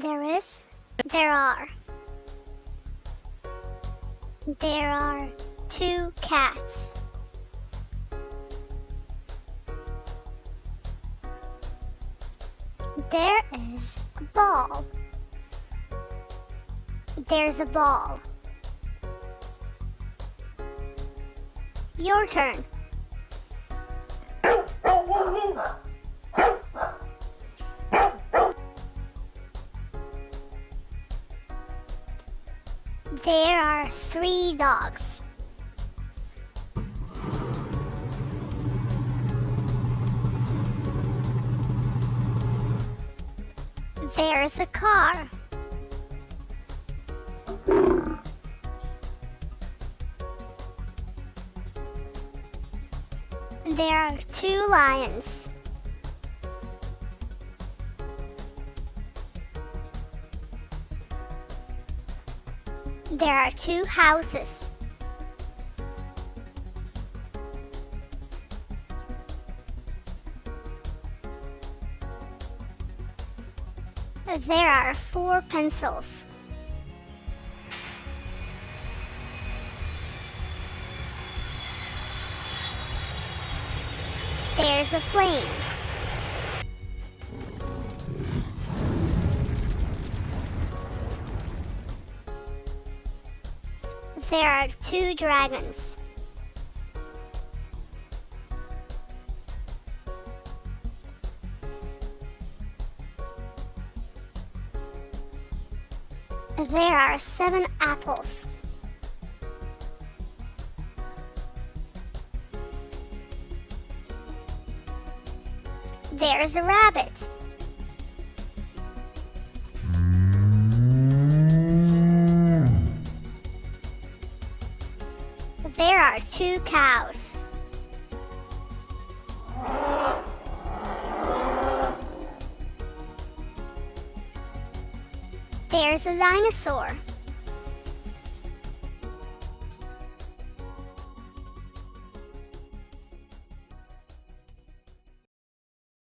There is. There are. There are two cats. There is a ball. There's a ball. Your turn. There are three dogs. There's a car. There are two lions. There are two houses. There are four pencils. There's a plane. There are two dragons. There are seven apples. There's a rabbit. Are two cows. There's a dinosaur.